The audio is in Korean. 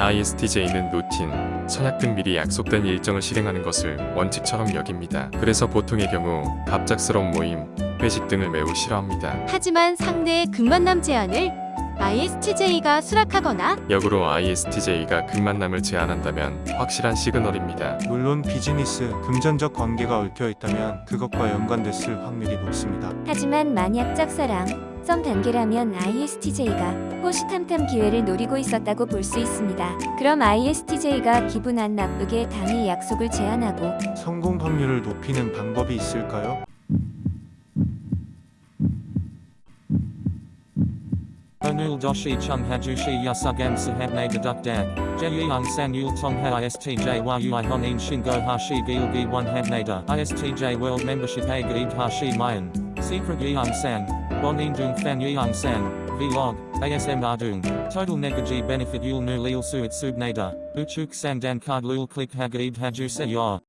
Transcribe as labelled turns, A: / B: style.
A: ISTJ는 루틴, 선약 등 미리 약속된 일정을 실행하는 것을 원칙처럼 여깁니다. 그래서 보통의 경우 갑작스러운 모임, 회식 등을 매우 싫어합니다.
B: 하지만 상대의 금만남 제안을 ISTJ가 수락하거나
A: 역으로 ISTJ가 극만남을 제안한다면 확실한 시그널입니다.
C: 물론 비즈니스, 금전적 관계가 얽혀 있다면 그것과 연관됐을 확률이 높습니다.
D: 하지만 만약 짝사랑, 썸 단계라면 ISTJ가 호시탐탐 기회를 노리고 있었다고 볼 수 있습니다. 그럼 ISTJ가 기분 안 나쁘게 당일 약속을 제안하고
C: 성공 확률을 높이는 방법이 있을까요?
E: Onul doshi chung hajushi yasugam sahabne deduk dag. Jeyung san yul tong ha istj world membership hashi mayan. Secret yeung san. Bonin dung fan yeung san. Vlog. ASM ardung. Total negaji benefit yul nu lil suit subnada. Uchuk sang dan card lul click hagaib haju ya.